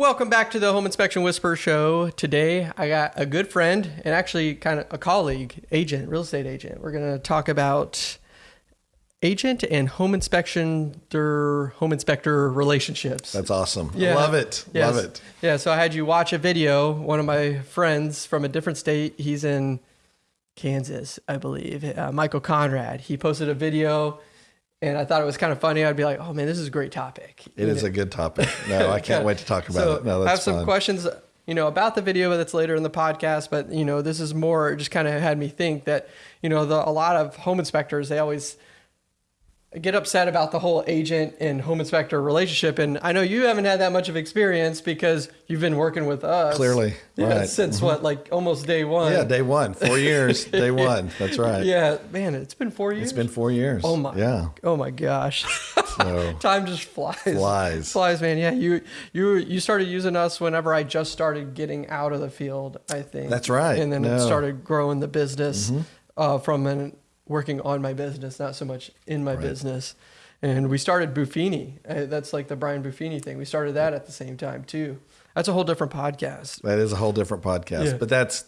Welcome back to the Home Inspection Whisper Show. Today, I got a good friend and actually kind of a colleague, agent, real estate agent. We're going to talk about agent and home inspection, their home inspector relationships. That's awesome. Yeah. Love it. Yes. Love it. Yeah. So I had you watch a video. One of my friends from a different state, he's in Kansas, I believe, uh, Michael Conrad. He posted a video and I thought it was kind of funny. I'd be like, "Oh man, this is a great topic." It is a good topic. No, I can't wait to talk about so it. No, I have some fun. questions, you know, about the video that's later in the podcast. But you know, this is more just kind of had me think that you know, the, a lot of home inspectors they always get upset about the whole agent and home inspector relationship. And I know you haven't had that much of experience because you've been working with us. Clearly. Yeah, right. Since mm-hmm. what, like almost day one? Yeah, day one. Four years, day one. That's right. Yeah, man, it's been four years. It's been four years. Oh my. Yeah. Oh my gosh. So, Time just flies. Flies. Flies, man. Yeah, you you you started using us whenever I just started getting out of the field, I think. That's right. And then no. it started growing the business mm-hmm. uh, from an working on my business, not so much in my right. business. And we started Buffini. Uh, that's like the Brian Buffini thing. We started that at the same time too. That's a whole different podcast. That is a whole different podcast, yeah. but that's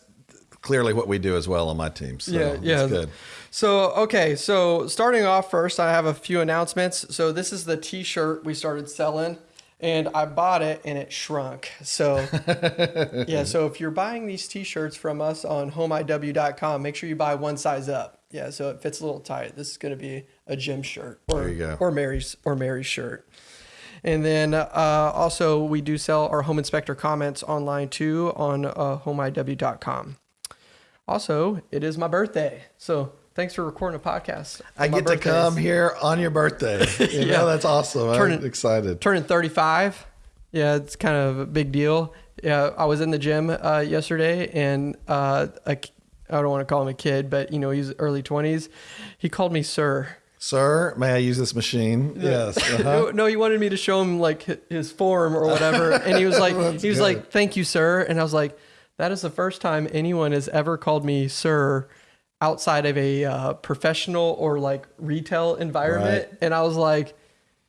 clearly what we do as well on my team. So yeah, yeah. good. So okay, so starting off first, I have a few announcements. So this is the T-shirt we started selling and I bought it and it shrunk. So yeah, so if you're buying these t-shirts from us on homeiw.com, make sure you buy one size up. Yeah, so it fits a little tight. This is going to be a gym shirt or there you go. or Mary's or Mary's shirt. And then uh, also we do sell our home inspector comments online too on uh, homeiw.com. Also, it is my birthday. So thanks for recording a podcast. I get to come here on your birthday. You yeah. know, that's awesome. Turning, I'm excited. Turning 35. Yeah, it's kind of a big deal. Yeah, I was in the gym uh, yesterday and uh, a, I don't want to call him a kid, but you know, he's early 20s. He called me sir. Sir, may I use this machine? Yes. Uh-huh. no, no, he wanted me to show him like his form or whatever. And he was like, he was good. like, thank you, sir. And I was like, that is the first time anyone has ever called me sir outside of a uh, professional or like retail environment. Right. And I was like,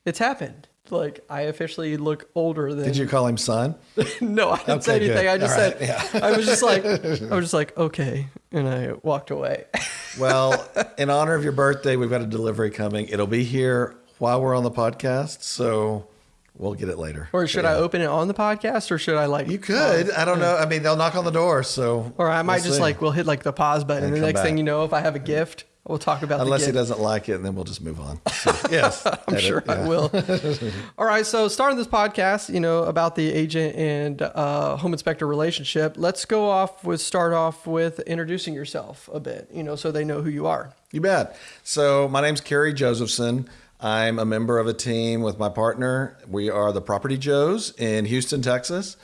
it's happened. Like I officially look older than. Did you call him son? no, I didn't okay, say anything. Good. I just said yeah. I was just like I was just like okay, and I walked away. well, in honor of your birthday, we've got a delivery coming. It'll be here while we're on the podcast, so We'll get it later. Or should yeah. I open it on the podcast, or should I like? You could. Pause? I don't know. I mean, they'll knock on the door, so. Or I might we'll just see. like we'll hit like the pause button, and, and the next back. thing you know, if I have a gift, we'll talk about. Unless he doesn't like it, and then we'll just move on. So, yes, I'm sure yeah. I will. All right. So starting this podcast, you know, about the agent and uh, home inspector relationship. Let's go off with start off with introducing yourself a bit. You know, so they know who you are. You bet. So my name's Kerry Josephson. I'm a member of a team with my partner. We are the Property Joes in Houston, Texas.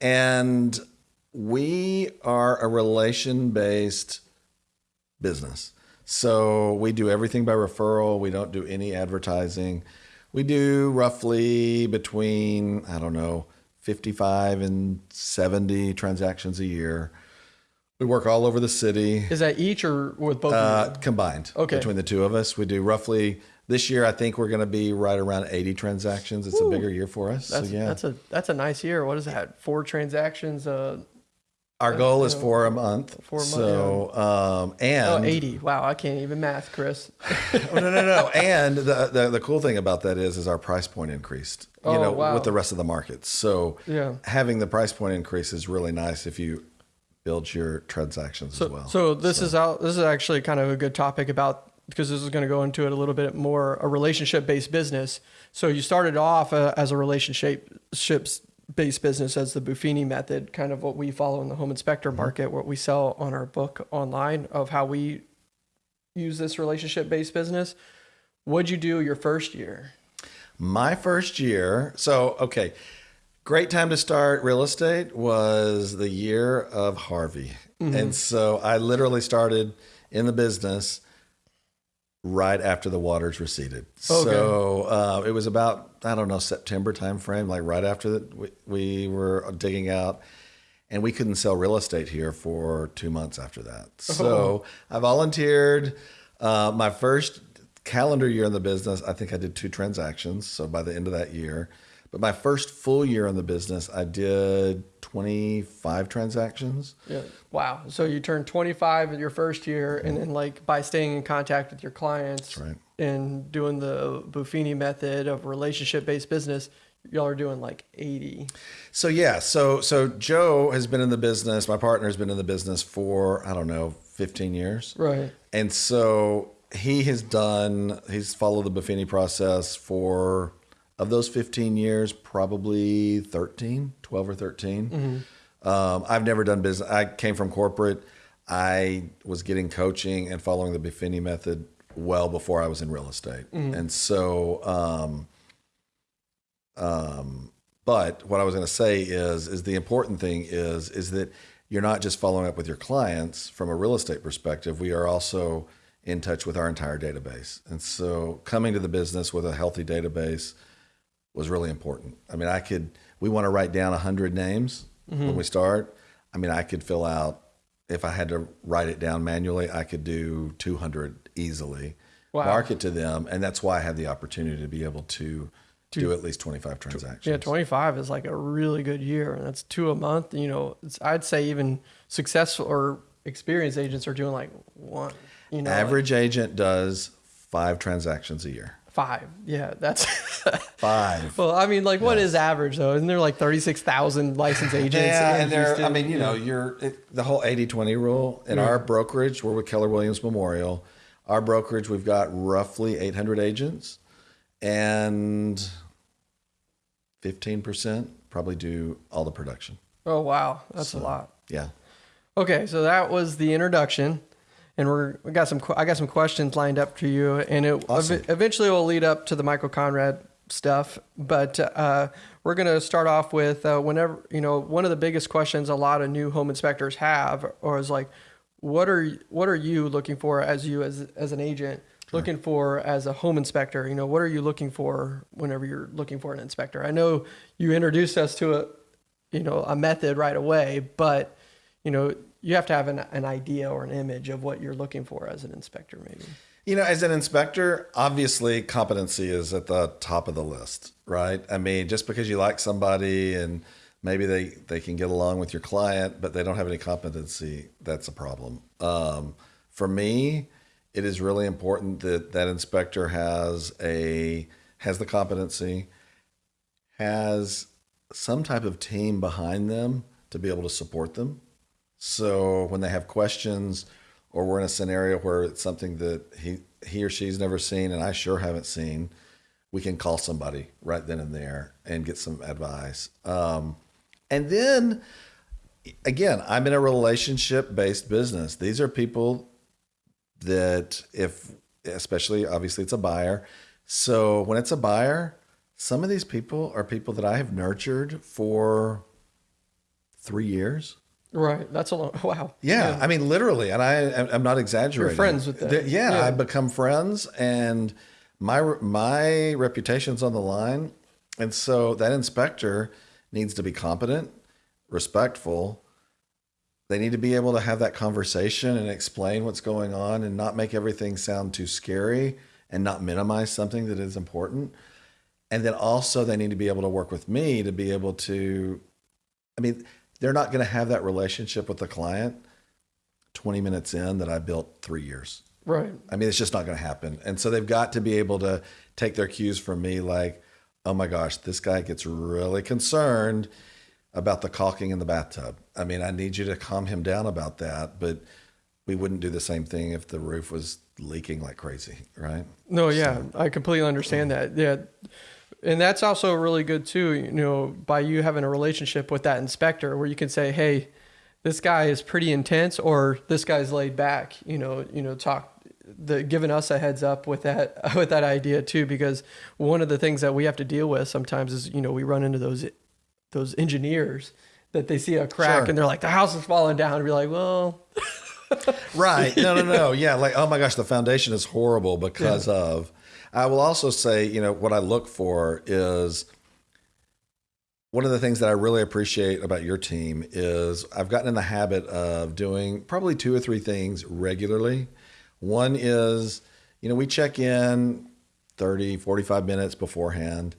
And we are a relation based business. So we do everything by referral, we don't do any advertising. We do roughly between, I don't know, 55 and 70 transactions a year. We work all over the city. Is that each or with both? Uh, combined. Okay. Between the two of us, we do roughly this year, I think we're going to be right around 80 transactions. It's Ooh, a bigger year for us. That's, so, yeah, that's a that's a nice year. What is that? Four transactions. Uh, Our goal is four a month. Four a month. So, um, and oh, 80. Wow, I can't even math, Chris. oh, no, no, no. And the, the, the cool thing about that is is our price point increased. You oh, know, wow. with the rest of the market. So, yeah, having the price point increase is really nice if you build your transactions so, as well. So this so. is out. This is actually kind of a good topic about because this is going to go into it a little bit more a relationship based business. So you started off uh, as a relationship based business as the Buffini method, kind of what we follow in the home inspector mm-hmm. market, what we sell on our book online of how we use this relationship based business. What'd you do your first year? My first year. So, okay. Great time to start real estate was the year of Harvey. Mm-hmm. And so I literally started in the business right after the waters receded. Okay. So uh, it was about I don't know September timeframe, like right after that we, we were digging out, and we couldn't sell real estate here for two months after that. Oh. So I volunteered. Uh, my first calendar year in the business, I think I did two transactions. So by the end of that year, But my first full year in the business, I did 25 transactions. Yeah. Wow. So you turned 25 in your first year, and mm-hmm. then like by staying in contact with your clients right. and doing the Buffini method of relationship-based business, y'all are doing like 80. So yeah, so so Joe has been in the business. My partner has been in the business for I don't know 15 years, Right. and so he has done. He's followed the Buffini process for of those 15 years, probably 13, 12 or 13. Um, I've never done business. I came from corporate. I was getting coaching and following the Buffini method well before I was in real estate, and so. Um, um, but what I was going to say is, is the important thing is, is that you're not just following up with your clients from a real estate perspective. We are also in touch with our entire database. And so coming to the business with a healthy database was really important. I mean, I could, we want to write down 100 names when we start. I mean, I could fill out, if I had to write it down manually, I could do 200 easily, Wow. market to them. And that's why I had the opportunity to be able to do at least 25 transactions. Yeah, 25 is like a really good year, and that's two a month. You know, it's, I'd say even successful or experienced agents are doing like one. You know, like Average agent does five transactions a year. Five. Yeah, that's. Five. well, I mean, like, what is average though? Isn't there like 36,000 licensed agents? Yeah, and there. I mean, you know, you're it, the whole 80-20 rule in our brokerage. We're with Keller Williams Memorial. Our brokerage, we've got roughly 800 agents, and 15% probably do all the production. Oh wow, that's a lot. Yeah. Okay, so that was the introduction, and we're we got some I got some questions lined up for you, and it Awesome. ev- eventually will lead up to the Michael Conrad stuff. But uh, we're gonna start off with uh, whenever you know one of the biggest questions a lot of new home inspectors have, or is like, what are what are you looking for as you as as an agent? Looking for as a home inspector, you know, what are you looking for whenever you're looking for an inspector? I know you introduced us to a, you know, a method right away, but you know, you have to have an, an idea or an image of what you're looking for as an inspector, maybe. You know, as an inspector, obviously competency is at the top of the list, right? I mean, just because you like somebody and maybe they, they can get along with your client, but they don't have any competency, that's a problem. Um, for me, it is really important that that inspector has a has the competency, has some type of team behind them to be able to support them. So when they have questions or we're in a scenario where it's something that he he or she's never seen and I sure haven't seen, we can call somebody right then and there and get some advice. Um, and then again, I'm in a relationship based business. These are people that if especially obviously it's a buyer. So when it's a buyer, some of these people are people that I have nurtured for 3 years. Right. That's a long, wow. Yeah, I mean literally, and I I'm not exaggerating. You're friends with them. Th- Yeah, Yeah. I've become friends, and my my reputation's on the line, and so that inspector needs to be competent, respectful. They need to be able to have that conversation and explain what's going on, and not make everything sound too scary, and not minimize something that is important. And then also they need to be able to work with me to be able to I mean, they're not going to have that relationship with the client 20 minutes in that I built three years. Right. I mean, it's just not going to happen. And so they've got to be able to take their cues from me like, oh my gosh, this guy gets really concerned about the caulking in the bathtub. I mean, I need you to calm him down about that. But we wouldn't do the same thing if the roof was leaking like crazy, right? No, yeah, I completely understand that. Yeah. And that's also really good too, you know, by you having a relationship with that inspector where you can say, "Hey, this guy is pretty intense or this guy's laid back," you know, you know, talk the giving us a heads up with that with that idea too because one of the things that we have to deal with sometimes is, you know, we run into those those engineers that they see a crack Sure. and they're like the house is falling down and be like, "Well, Right. No, no, no. Yeah. Like, oh my gosh, the foundation is horrible because of. I will also say, you know, what I look for is one of the things that I really appreciate about your team is I've gotten in the habit of doing probably two or three things regularly. One is, you know, we check in 30, 45 minutes beforehand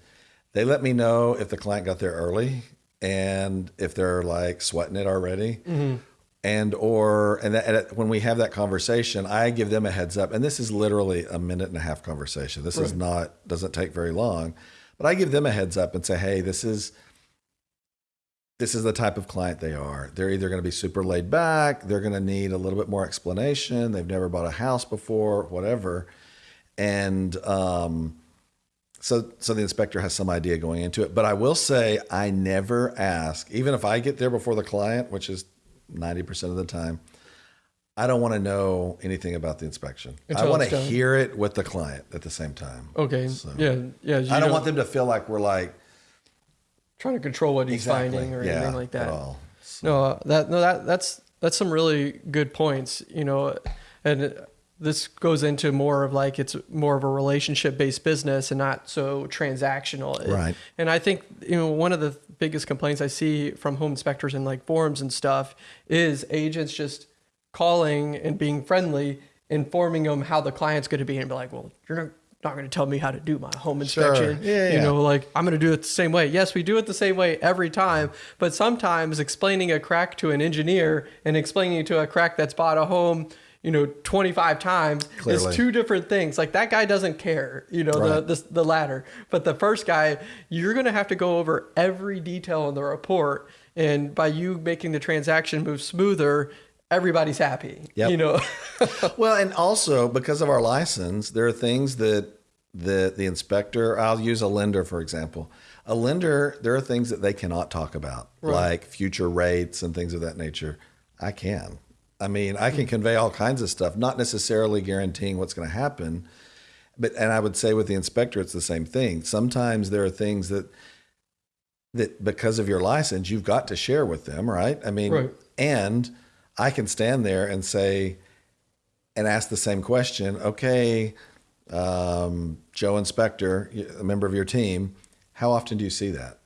They let me know if the client got there early and if they're like sweating it already. Mm-hmm. And or and, that, and when we have that conversation, I give them a heads up. And this is literally a minute and a half conversation. This is not doesn't take very long, but I give them a heads up and say, hey, this is this is the type of client they are. They're either going to be super laid back, they're going to need a little bit more explanation. They've never bought a house before, whatever, and um, so so the inspector has some idea going into it. But I will say, I never ask, even if I get there before the client, which is ninety percent of the time. I don't want to know anything about the inspection. I want to done. hear it with the client at the same time. Okay. yeah. Yeah. I don't want them to feel like we're like trying to control what he's exactly, finding or yeah, anything like that. At all. No, uh, that no that that's that's some really good points, you know, and this goes into more of like it's more of a relationship based business and not so transactional. Right. And I think you know one of the biggest complaints I see from home inspectors and like forums and stuff is agents just calling and being friendly, informing them how the client's going to be, and be like, well, you're not. Not going to tell me how to do my home inspection. Sure. Yeah, You yeah. know, like I'm going to do it the same way. Yes, we do it the same way every time, but sometimes explaining a crack to an engineer and explaining it to a crack that's bought a home, you know, 25 times Clearly. is two different things. Like that guy doesn't care, you know, the, Right. the the latter. But the first guy, you're going to have to go over every detail in the report and by you making the transaction move smoother, everybody's happy. Yep. You know. well, and also because of our license, there are things that the the inspector. I'll use a lender for example. A lender, there are things that they cannot talk about, like future rates and things of that nature. I can. I mean, I can convey all kinds of stuff, not necessarily guaranteeing what's going to happen. But and I would say with the inspector, it's the same thing. Sometimes there are things that that because of your license, you've got to share with them, right? I mean, Right. and I can stand there and say, and ask the same question. Okay, um, Joe Inspector, a member of your team, how often do you see that?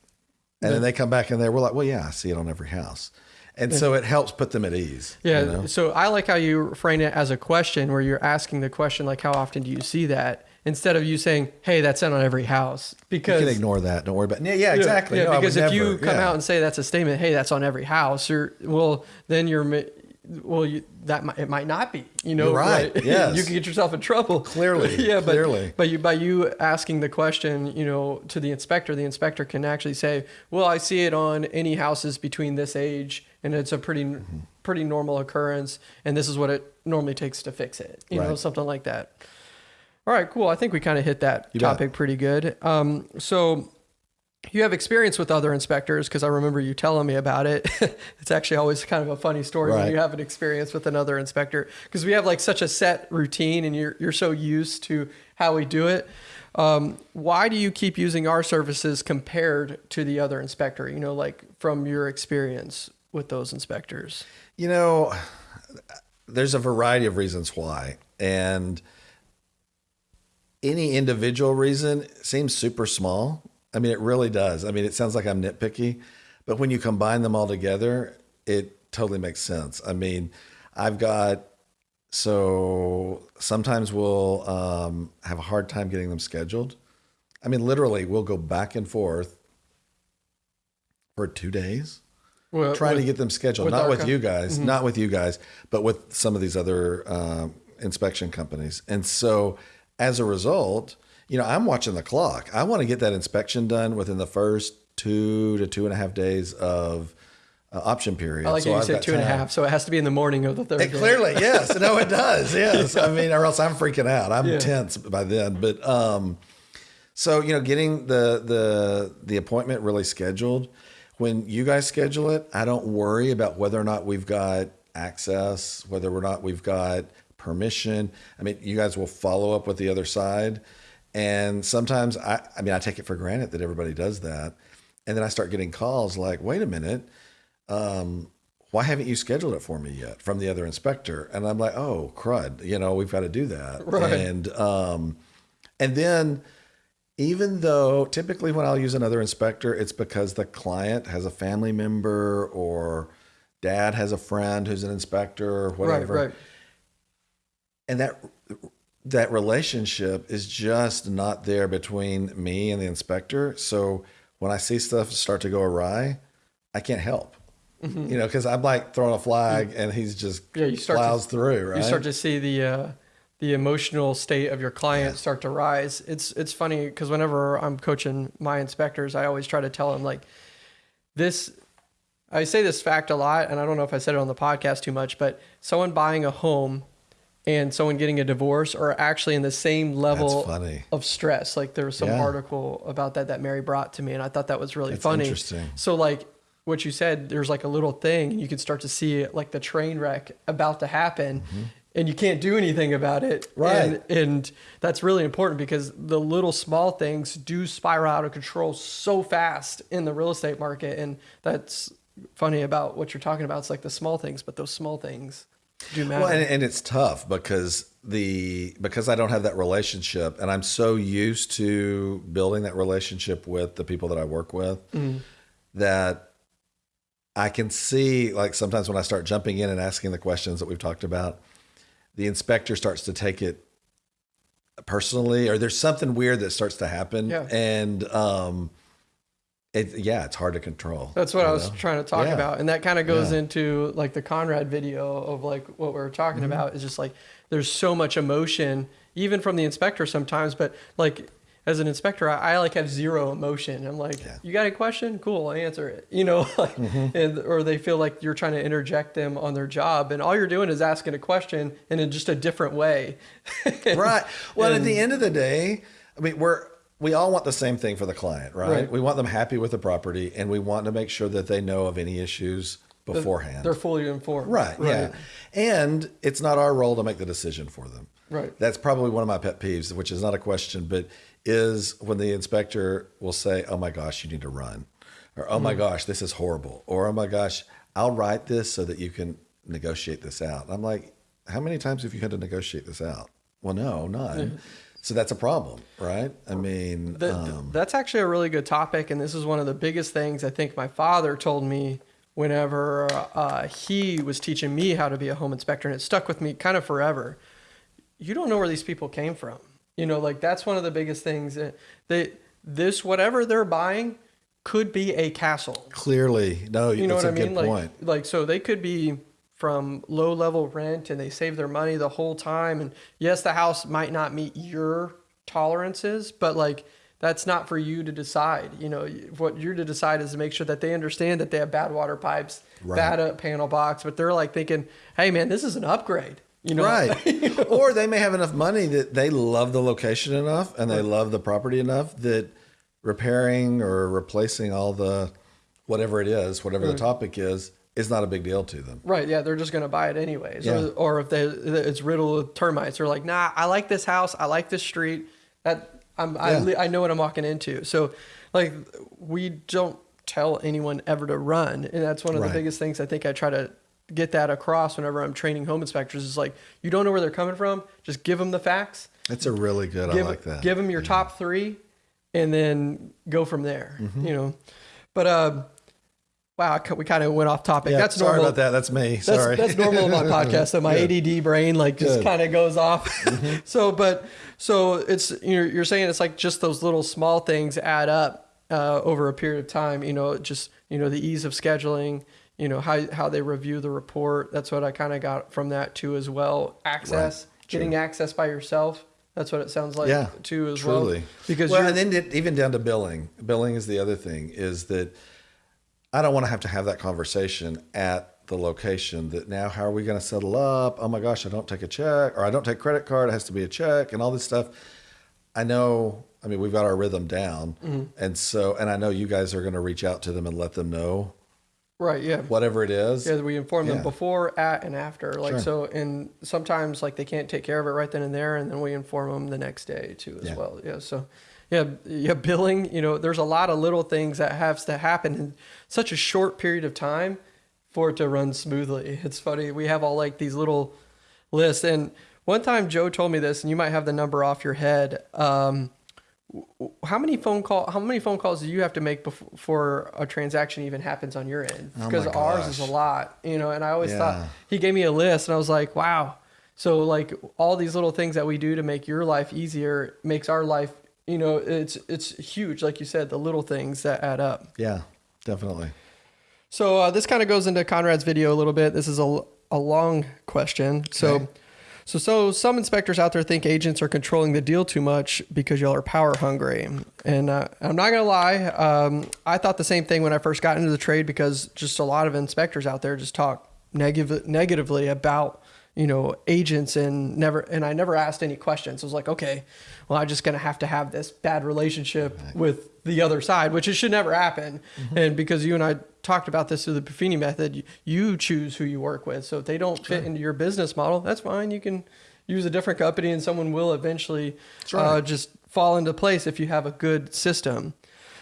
And then they come back and they're we're like, well, yeah, I see it on every house, and so it helps put them at ease. you Yeah. know? So I like how you frame it as a question where you're asking the question, like, how often do you see that? Instead of you saying, hey, that's on every house. you Because can ignore that. Don't worry about. Yeah, yeah, Yeah, exactly. Yeah, No, because if you come Yeah. out and say that's a statement, hey, that's on every house, or well, then you're, well, you, that might, it might not be. You know, You're right, yes. you can get yourself in trouble. Clearly, yeah, but, clearly. But you, by you asking the question, you know, to the inspector, the inspector can actually say, well, I see it on any houses between this age, and it's a pretty, Mm-hmm. pretty normal occurrence, and this is what it normally takes to fix it. You know, something like that. All right, cool. I think we kind of hit that You bet. topic pretty good. Um, so you have experience with other inspectors because I remember you telling me about it. it's actually always kind of a funny story when you have an experience with another inspector because we have like such a set routine and you're you're so used to how we do it. Um, why do you keep using our services compared to the other inspector? You know, like from your experience with those inspectors. You know, there's a variety of reasons why. And any individual reason seems super small. I mean, it really does. I mean, it sounds like I'm nitpicky, but when you combine them all together, it totally makes sense. I mean, I've got, so sometimes we'll um, have a hard time getting them scheduled. I mean, literally, we'll go back and forth for two days Well, trying with- to get them scheduled, with not with com- you guys, not with you guys, but with some of these other um, inspection companies. And so, as a result, you know, I'm watching the clock. I want to get that inspection done within the first two to two and a half days of uh, option period. I like So you I've said two and a half, so it has to be in the morning of the third. It day. clearly, yes. No, it does. Yes. I mean, or else I'm freaking out. I'm Yeah. tense by then. But um, so you know, getting the the the appointment really scheduled. When you guys schedule it, I don't worry about whether or not we've got access, whether or not we've got permission. I mean, you guys will follow up with the other side. And sometimes I, I mean, I take it for granted that everybody does that. And then I start getting calls like, wait a minute, um, why haven't you scheduled it for me yet from the other inspector? And I'm like, oh, crud, you know, we've got to do that. Right. And, um, and then even though typically when I'll use another inspector, it's because the client has a family member or dad has a friend who's an inspector or whatever. Right, right. And that that relationship is just not there between me and the inspector. So when I see stuff start to go awry, I can't help. Mm-hmm. You know, because I'm like throwing a flag and he's just Yeah, you start to- through, right? you start to see the uh, the emotional state of your client start to rise. It's it's funny because whenever I'm coaching my inspectors, I always try to tell them like this. I say this fact a lot, and I don't know if I said it on the podcast too much, but someone buying a home and someone getting a divorce are actually in the same level of stress. Like there was some Yeah. article about that that Mary brought to me, and I thought that was really That's funny. interesting. So like what you said, there's like a little thing, and you can start to see it, like the train wreck about to happen, and you can't do anything about it. Mm-hmm. Right. And, and that's really important because the little small things do spiral out of control so fast in the real estate market, and that's funny about what you're talking about. It's like the small things, but those small things. Well, and, and it's tough because the because I don't have that relationship, and I'm so used to building that relationship with the people that I work with that I can see like sometimes when I start jumping in and asking the questions that we've talked about, the inspector starts to take it personally, or there's something weird that starts to happen, Yeah. and um, it yeah, it's hard to control. That's what I was trying to talk Yeah. about. And that kind of goes Yeah. into like the Conrad video of like what we are talking Mm-hmm. about is just like there's so much emotion, even from the inspector sometimes, but like as an inspector, I, I like have zero emotion. I'm like, Yeah. you got a question? Cool, I answer it. You know, like, Mm-hmm. and, or they feel like you're trying to interject them on their job, and all you're doing is asking a question and in just a different way. right. Well, at the end of the day, I mean, we're we all want the same thing for the client, right? Right. We want them happy with the property, and we want to make sure that they know of any issues beforehand. They're fully informed. right, Yeah. And it's not our role to make the decision for them. Right. That's probably one of my pet peeves, which is not a question, but is when the inspector will say, "Oh my gosh, you need to run," or "Oh my Mm-hmm. gosh, this is horrible," or "Oh my gosh, I'll write this so that you can negotiate this out." I'm like, "How many times have you had to negotiate this out?" Well, no, none. So that's a problem, right? I mean, That- um, that's actually a really good topic, and this is one of the biggest things I think my father told me whenever uh, he was teaching me how to be a home inspector, and it stuck with me kind of forever. You don't know where these people came from. You know, like that's one of the biggest things. that They this whatever they're buying could be a castle. clearly, no, You know what I mean? Like, like so they could be from low level rent and they save their money the whole time. And yes, the house might not meet your tolerances, but like that's not for you to decide. You know, what you're to decide is to make sure that they understand that they have bad water pipes, Right. bad uh, panel box, but they're like thinking, hey man, this is an upgrade. You know, right. Or they may have enough money that they love the location enough and they love the property enough that repairing or replacing all the whatever it is, whatever the topic is, is not a big deal to them. Right, yeah, they're just gonna buy it anyways. Yeah. Or, or if they it's riddled with termites, they're like, nah, I like this house, I like this street. That I'm I, Yeah. li- I know what I'm walking into. So, like, we don't tell anyone ever to run, and that's one of Right. the biggest things I think I try to get that across whenever I'm training home inspectors. Is like, you don't know where they're coming from, just give them the facts. It's a really good, Give I like that. give them your top three, and then go from there. Mm-hmm. You know, but uh, wow, we kind of went off topic. yeah, that's sorry normal. about that. That's me. That's, Sorry. that's normal in my podcast. So my ADD brain like just Mm-hmm. kind of goes off. so, but so it's you're you're saying it's like just those little small things add up uh, over a period of time. You know, just you know the ease of scheduling. You know how how they review the report. That's what I kind of got from that too as well. Access, getting access by yourself. That's what it sounds like yeah, too as truly. well. Because well, and then even down to billing. Billing is the other thing. Is that I don't want to have to have that conversation at the location. That now, how are we going to settle up? Oh my gosh, I don't take a check, or I don't take credit card. It has to be a check, and all this stuff. I know. I mean, we've got our rhythm down, Mm-hmm. and so, and I know you guys are going to reach out to them and let them know right, yeah. whatever it is. Yeah, we inform them before, at, and after. Like Sure. so, and sometimes like they can't take care of it right then and there, and then we inform them the next day too as Yeah. well. Yeah. So, yeah, yeah, billing. You know, there's a lot of little things that have to happen in such a short period of time for it to run smoothly. It's funny. We have all like these little lists, and one time Joe told me this, and you might have the number off your head. Um, how many phone call how many phone calls do you have to make before, before a transaction even happens on your end Oh because my ours is a lot you know and i always Yeah. thought he gave me a list and i was like wow So like all these little things that we do to make your life easier makes our life, you know, it's it's huge. Like you said, the little things that add up. Yeah, definitely. So uh, this kind of goes into Conrad's video a little bit. This is a, a long question. So, Okay. so so some inspectors out there think agents are controlling the deal too much because y'all are power hungry. And uh, I'm not gonna lie, um, I thought the same thing when I first got into the trade because just a lot of inspectors out there just talk negative negatively about you know agents and never and I never asked any questions. I was like, okay, well I'm just gonna have to have this bad relationship with the other side, which it should never happen. And because you and I talked about this through the Buffini method, you, choose who you work with. So if they don't fit into your business model, that's fine. You can use a different company, and someone will eventually right. uh, just fall into place if you have a good system.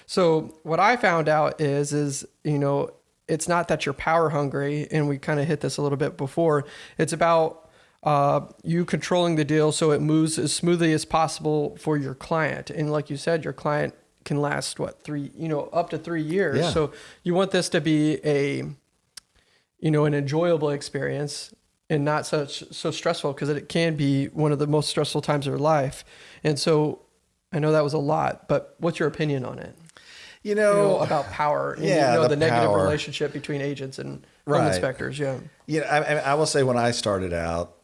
So what I found out is is you know it's not that you're power hungry, and we kind of hit this a little bit before. It's about uh, you controlling the deal so it moves as smoothly as possible for your client. And like you said, your client can last what three you know up to three years. Yeah. So you want this to be a you know an enjoyable experience and not such so stressful because it can be one of the most stressful times of your life. And so I know that was a lot, but what's your opinion on it? You You know, know, about power and yeah, you know, the the, negative power. relationship between agents and home inspectors. Yeah. you know, I, I I will say when I started out,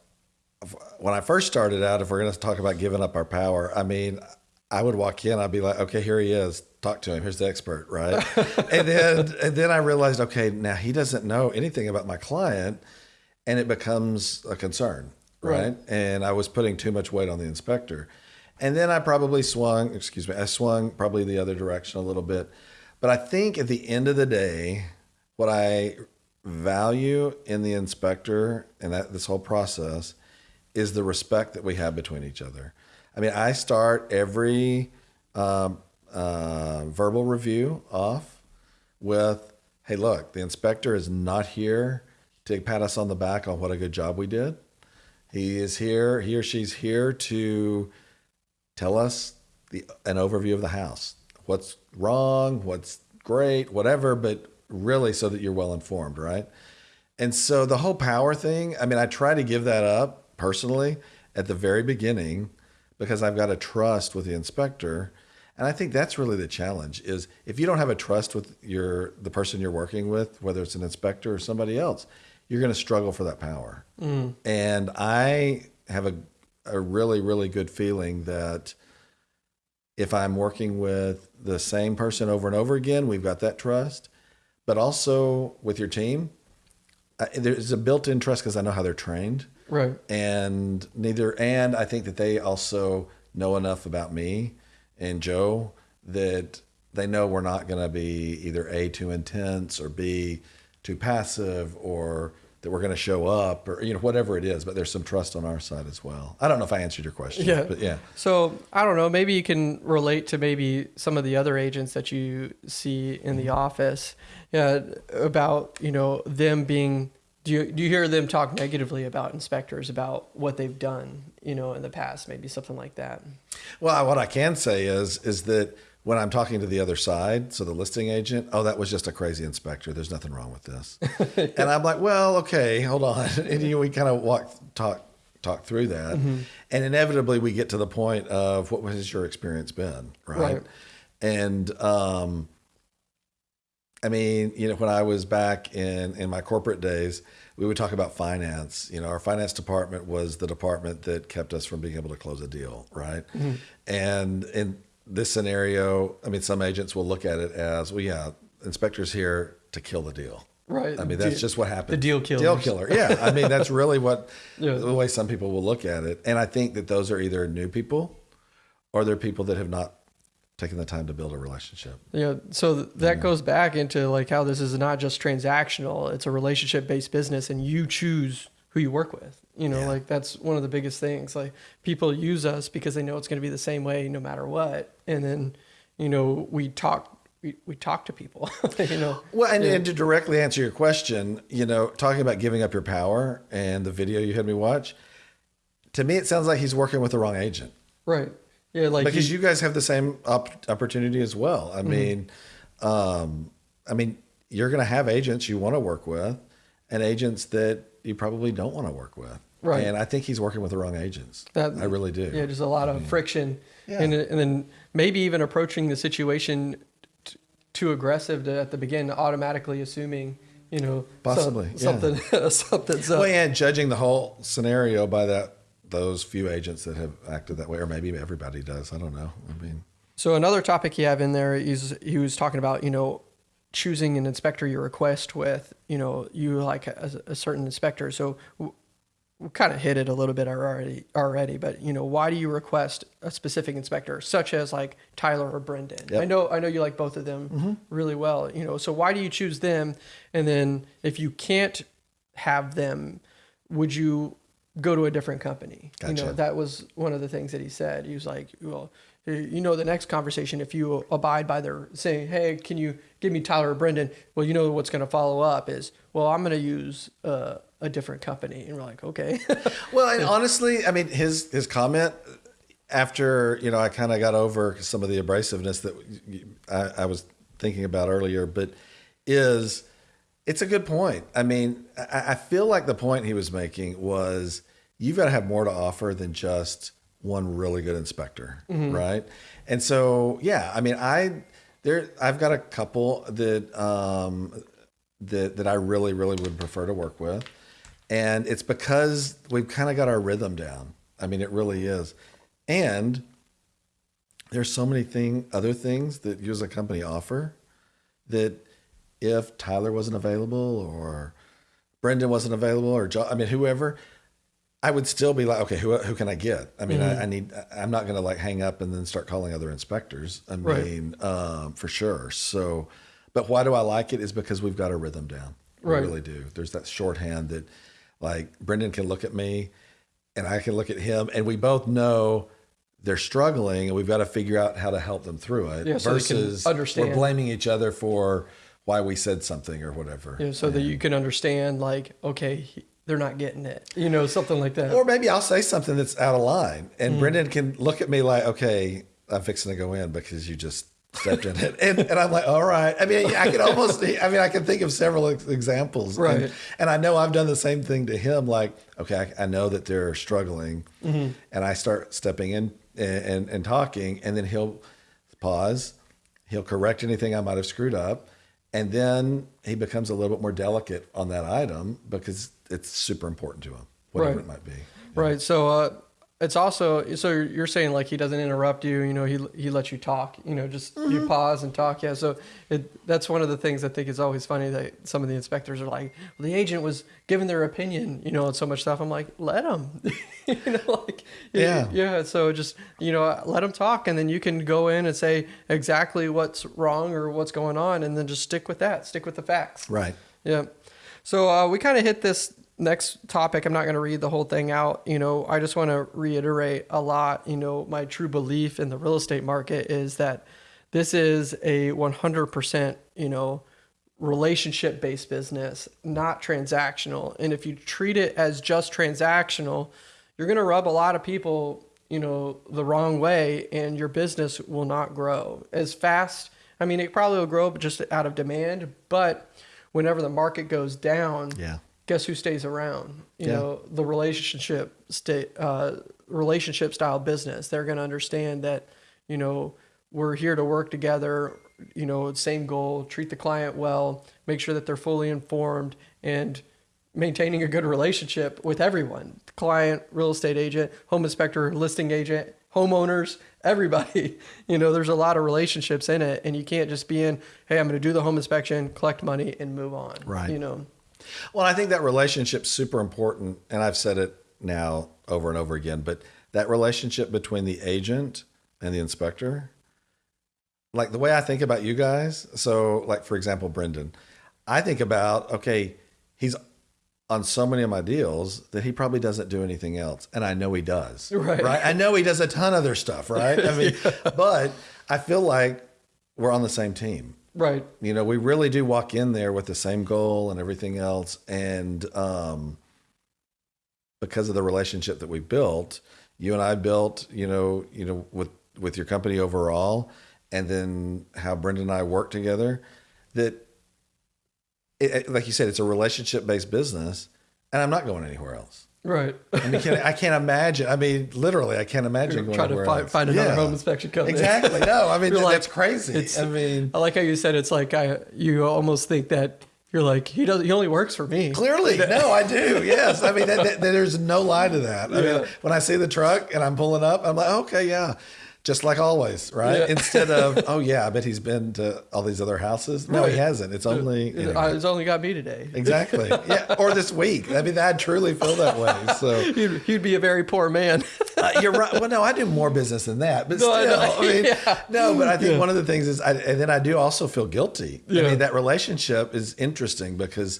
when I first started out, if we're going to talk about giving up our power, I mean, I would walk in, I'd be like, okay, here he is. Talk to him. Here's the expert, right? and then, and then I realized, okay, now he doesn't know anything about my client, and it becomes a concern, right? Right. And I was putting too much weight on the inspector, and then I probably swung. Excuse me, I swung probably the other direction a little bit, but I think at the end of the day, what I value in the inspector and that this whole process is the respect that we have between each other. I mean, I start every um, uh, verbal review off with, "Hey, look, the inspector is not here to pat us on the back on what a good job we did. He is here. He or she's here to tell us the an overview of the house. What's wrong? What's great? Whatever, but really so that you're well informed, right? And so the whole power thing, I mean, I try to give that up personally at the very beginning because I've got a trust with the inspector. And I think that's really the challenge is if you don't have a trust with your the person you're working with, whether it's an inspector or somebody else, you're going to struggle for that power. Mm. And I have a a really really good feeling that if I'm working with the same person over and over again, we've got that trust. But also with your team, I, there's a built-in trust because I know how they're trained, Right. and neither. And I think that they also know enough about me and Joe that they know we're not going to be either a too intense or b too passive or that we're going to show up or you know whatever it is. But there's some trust on our side as well. I don't know if I answered your question. Yeah. but yeah. So I don't know. Maybe you can relate to maybe some of the other agents that you see in the mm-hmm. office. Yeah, about you know them being. Do you do you hear them talk negatively about inspectors about what they've done? You know, in the past, maybe something like that. Well, what I can say is is that when I'm talking to the other side, so the listing agent, oh, that was just a crazy inspector. There's nothing wrong with this, and I'm like, well, okay, hold on, and you know, we kind of walk talk talk through that, and inevitably we get to the point of what has your experience been, right? Right. And um, I mean, you know, when I was back in in my corporate days, we would talk about finance. You know, our finance department was the department that kept us from being able to close a deal, right? And in this scenario, I mean, some agents will look at it as, well, yeah, inspectors here to kill the deal. Right. I mean, that's Deal- just what happens. the deal killer. Deal killer. Yeah. I mean, that's really what Yeah. the way some people will look at it. And I think that those are either new people or they're people that have not taken the time to build a relationship. Yeah. So th- that goes back into like how this is not just transactional; it's a relationship-based business, and you choose who you work with. You know, Yeah. like that's one of the biggest things. Like people use us because they know it's going to be the same way no matter what, and then you know we talk we, we talk to people. you know. Well, and, and to directly answer your question, you know, talking about giving up your power and the video you had me watch, to me, it sounds like he's working with the wrong agent. Right. Yeah. Like because you- you guys have the same op- opportunity as well. I mean, um, I mean, you're going to have agents you want to work with, and agents that you probably don't want to work with. Right. And I think he's working with the wrong agents. That- I really do. Yeah, just a lot of friction, Yeah. and and then maybe even approaching the situation t- too aggressive to, at the beginning, automatically assuming you know some- Possibly, yeah. something something's up. Well, and judging the whole scenario by that those few agents that have acted that way, or maybe everybody does. I don't know. I mean, So another topic you have in there is he was talking about you know choosing an inspector you request with. You know you like a, a certain inspector. So we kind of hit it a little bit already already. But you know why do you request a specific inspector, such as like Tyler or Brendan? Yep. I know I know you like both of them mm-hmm. really well. You know so why do you choose them? And then if you can't have them, would you go to a different company? You know that was one of the things that he said. He was like, well, you know, the next conversation, if you abide by their saying, hey, can you give me Tyler or Brendan? Well, you know what's going to follow up is, well, I'm going to use uh, a different company. And we're like, okay. well, and honestly, I mean, his his comment after you know I kind of got over some of the abrasiveness that I, I was thinking about earlier, but is it's a good point. I mean, I, I feel like the point he was making was you've got to have more to offer than just one really good inspector, right? And so, yeah, I mean, I there I've got a couple that um, that that I really really would prefer to work with, and it's because we've kind of got our rhythm down. I mean, it really is, and there's so many thing other things that you as a company offer that if Tyler wasn't available or Brendan wasn't available or jo- I mean whoever, I would still be like, okay, who who can I get? I mean, I, I need. I'm not going to like hang up and then start calling other inspectors. I Right. mean, um, for sure. So, but why do I like it? Is because we've got a rhythm down. We Right. really do. There's that shorthand that, like Brendan can look at me, and I can look at him, and we both know they're struggling, and we've got to figure out how to help them through it. Yeah, so versus understand. we're blaming each other for why we said something or whatever. know, so that you can understand, like, okay, they're not getting it, you know, something like that. Or maybe I'll say something that's out of line, and Brendan can look at me like, "Okay, I'm fixing to go in because you just stepped in it," and and I'm like, "All right." I mean, I can almost, I mean, I can think of several examples, Right. And, and I know I've done the same thing to him. Like, okay, I, I know that they're struggling, Mm-hmm. and I start stepping in and, and and talking, and then he'll pause, he'll correct anything I might have screwed up. And then he becomes a little bit more delicate on that item because it's super important to him, whatever Right. it might be. Right. So uh, it's also so you're- saying like he doesn't interrupt you. You know, he he lets you talk. You know, just Mm-hmm. you pause and talk. Yeah. So it that's one of the things I think is always funny that some of the inspectors are like, well, the agent was giving their opinion. You know, on so much stuff. I'm like, let them. you know, like Yeah. yeah. So just you know, let them talk, and then you can go in and say exactly what's wrong or what's going on, and then just stick with that. Stick with the facts. Right. Yeah. So uh, we kind of hit this next topic. I'm not going to read the whole thing out. You know, I just want to reiterate a lot. You know, my true belief in the real estate market is that this is a 100%, you know, relationship based business, not transactional. And if you treat it as just transactional, you're going to rub a lot of people, you know, the wrong way and your business will not grow as fast. I mean, it probably will grow just out of demand, but whenever the market goes down, Yeah. Guess who stays around? You Yeah. know, the relationship state, uh, relationship style business. They're going to understand that, you know, we're here to work together. You know, same goal: treat the client well, make sure that they're fully informed, and maintaining a good relationship with everyone: client, real estate agent, home inspector, listing agent, homeowners, everybody. You know, there's a lot of relationships in it, and you can't just be in, hey, I'm going to do the home inspection, collect money, and move on. Right. You know. Well, I think that relationship's super important, and I've said it now over and over again, but that relationship between the agent and the inspector, like the way I think about you guys, so like for example, Brendan, I think about, okay, he's on so many of my deals that he probably doesn't do anything else. And I know he does. Right. Right. I know he does a ton of other stuff, right? I mean, but I feel like we're on the same team. Right. You know, we really do walk in there with the same goal and everything else. And um, because of the relationship that we built, you and I built, you know, you know, with with your company overall, and then how Brendan and I work together, that it- like you said, it's a relationship based business. and I'm not going anywhere else. Right. I mean, can, I can't imagine. I mean, literally, I can't imagine going Try to find, find another Yeah. home inspection company. Exactly. No, I mean You're like- that's crazy. it's- I mean, I like how you said it's like I you almost think that you're like he does he only works for me. clearly, no, I do. Yes, I mean that, that- there's no lie to that. I Yeah. mean, when I see the truck and I'm pulling up, I'm like, oh, okay, yeah, just like always, right? Yeah. Instead of, oh yeah, I bet he's been to all these other houses. No, he hasn't. It's only it, anyway. it's only got me today. exactly, yeah, or this week. I mean, I truly feel that way. So. you'd, he'd be a very poor man. Uh, you're right. Well, no, I do more business than that, but No, still, I mean, Yeah. no. But I think one of the things is, I, and then I do also feel guilty. I mean, that relationship is interesting because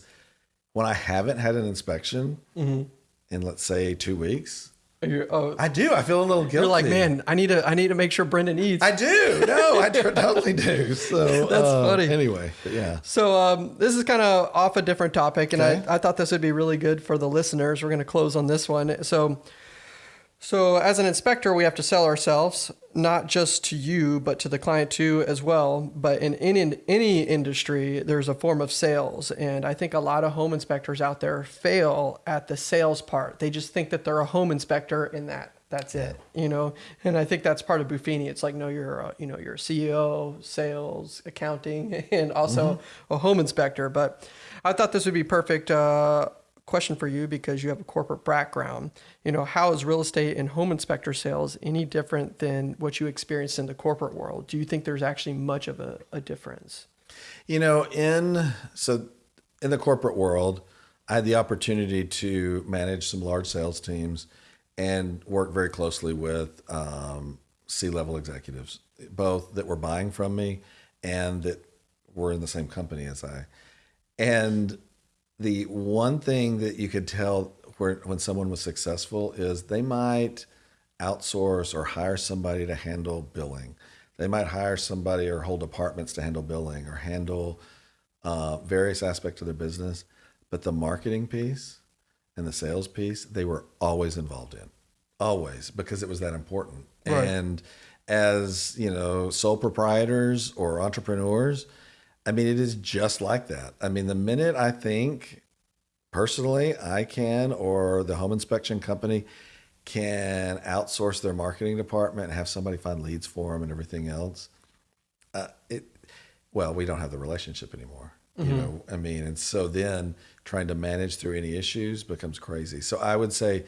when I haven't had an inspection Mm-hmm. in, let's say, two weeks, oh, I do. I feel a little guilty. you're like, man, I need to I need to make sure Brendan eats. I do. No, I totally do. So That's uh, funny. Anyway, yeah. So um, this is kind of off a different topic, and Okay. I, I thought this would be really good for the listeners. We're going to close on this one. So, so as an inspector, we have to sell ourselves not just to you, but to the client too as well. But in any any industry, there's a form of sales, and I think a lot of home inspectors out there fail at the sales part. They just think that they're a home inspector in that. That's it, you know, and I think that's part of Buffini. It's like, no, you're, a, you know, you're a CEO, sales, accounting, and also a home inspector. But I thought this would be perfect uh, question for you because you have a corporate background. You know, how is real estate and home inspector sales any different than what you experienced in the corporate world? Do you think there's actually much of a, a difference? You know, in so in the corporate world, I had the opportunity to manage some large sales teams and work very closely with um, C-level executives, both that were buying from me and that were in the same company as I. And the one thing that you could tell where when someone was successful is they might outsource or hire somebody to handle billing. They might hire somebody or hold departments to handle billing or handle uh, various aspects of their business. But the marketing piece and the sales piece, they were always involved in, always because it was that important. Right. And as you know, sole proprietors or entrepreneurs, I mean, it is just like that. I mean, the minute I think personally I can or the home inspection company can outsource their marketing department and have somebody find leads for them and everything else, uh, it well, we don't have the relationship anymore. You know, I mean, and so then trying to manage through any issues becomes crazy. So I would say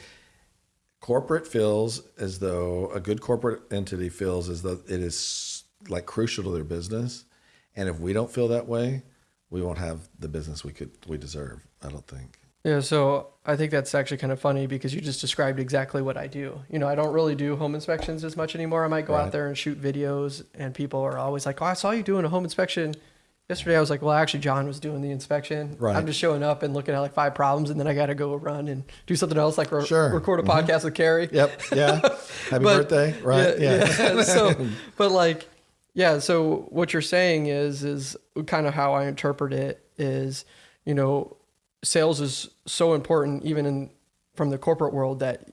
corporate feels as though a good corporate entity feels as though it is like crucial to their business. And if we don't feel that way, we won't have the business we could we deserve. I don't think. Yeah, so I think that's actually kind of funny because you just described exactly what I do. You know, I don't really do home inspections as much anymore. I might go Right. out there and shoot videos, and people are always like, "Oh, I saw you doing a home inspection." Yesterday, I was like, "Well, actually, John was doing the inspection. Right. I'm just showing up and looking at like five problems, and then I got to go run and do something else, like re- Sure. record a mm-hmm. podcast with Carrie." Yep. Yeah. Happy But- birthday. Right. Yeah. Yeah. yeah. so, but like, yeah. So what you're saying is, is kind of how I interpret it is, you know, sales is so important even in from the corporate world that,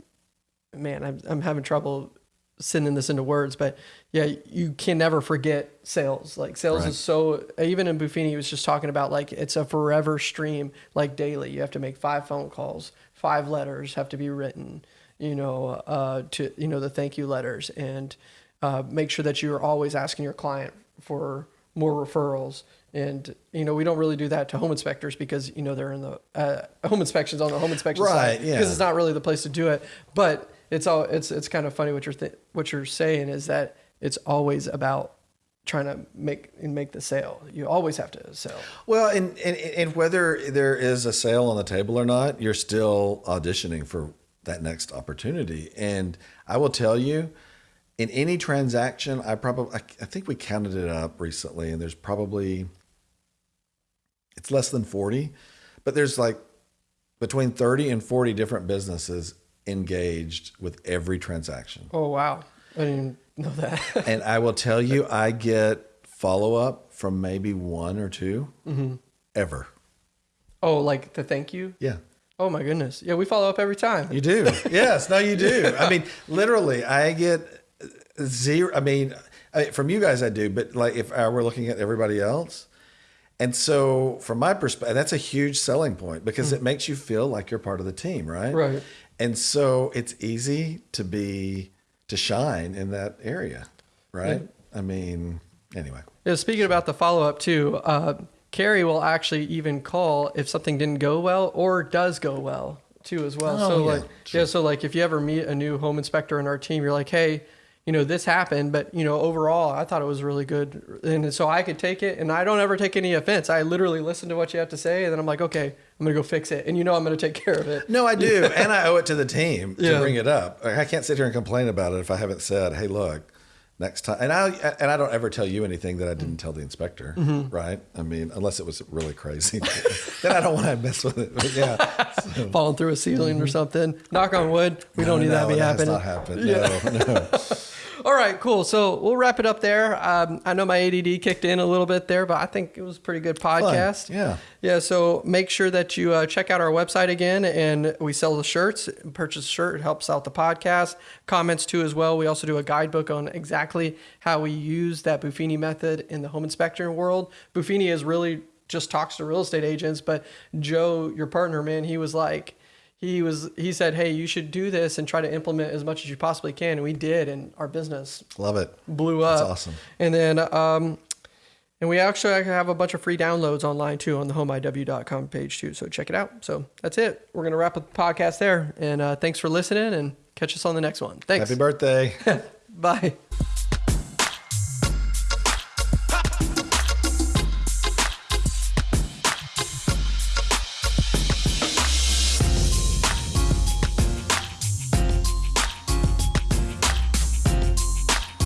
man, I'm I'm having trouble sending this into words, but yeah, you can never forget sales. Like sales Right. is so even in Buffini, he was just talking about like it's a forever stream, like daily. You have to make five phone calls, five letters have to be written, you know, uh, to you know the thank you letters, and uh, make sure that you're always asking your client for more referrals. And you know we don't really do that to home inspectors because you know they're in the uh, home inspections on the home inspection Right, side yeah. because it's not really the place to do it. But it's all it's it's kind of funny what you're th- what you're saying is that it's always about trying to make and make the sale. You always have to sell. Well, and, and and whether there is a sale on the table or not, you're still auditioning for that next opportunity. And I will tell you, in any transaction, I probably I, I think we counted it up recently, and there's probably it's less than forty, but there's like between thirty and forty different businesses engaged with every transaction. Oh wow, I didn't know that. and I will tell you, I get follow up from maybe one or 2 mm-hmm. ever. oh, like the thank you. Yeah. Oh my goodness. Yeah, we follow up every time. You do. yes. No, you do. I mean, literally, I get zero. I mean, I, from you guys, I do, but like if I were looking at everybody else, And so, from my perspective, that's a huge selling point because it makes you feel like you're part of the team, right? Right. And so, it's easy to be to shine in that area, right? I mean, anyway. Yeah, speaking about the follow up too, uh, Carrie will actually even call if something didn't go well or does go well too as well. Oh, so yeah, like yeah, so like if you ever meet a new home inspector in our team, you're like, hey, you know this happened, but you know overall I thought it was really good, and so I could take it, and I don't ever take any offense. I literally listen to what you have to say, and then I'm like, okay, I'm gonna go fix it, and you know I'm gonna take care of it. No, I do, and I owe it to the team to Yeah. bring it up. I can't sit here and complain about it if I haven't said, "Hey, look, next time." And I and I don't ever tell you anything that I didn't tell the inspector, Mm-hmm. right? I mean, unless it was really crazy, then I don't want to mess with it. But yeah, Falling through a ceiling or something. Knock on wood. We don't need no, that to be happening. not happened. No, no. All right, cool. So we'll wrap it up there. Um, I know my ADD kicked in a little bit there, but I think it was a pretty good podcast. Yeah. Yeah. So make sure that you uh, check out our website again, and we sell the shirts. Purchase a shirt it helps out the podcast. Comments too as well. We also do a guidebook on exactly how we use that Buffini method in the home inspector world. Buffini is really just talks to real estate agents, but Joe, your partner, man, he was like he was he said hey you should do this and try to implement as much as you possibly can. And we did and our business Love it. blew up. That's awesome. and then um and we actually have a bunch of free downloads online too on the homeiw.com page too. So check it out. So that's it. We're gonna wrap up the podcast there. And uh, thanks for listening and catch us on the next one. Thanks. Happy birthday. bye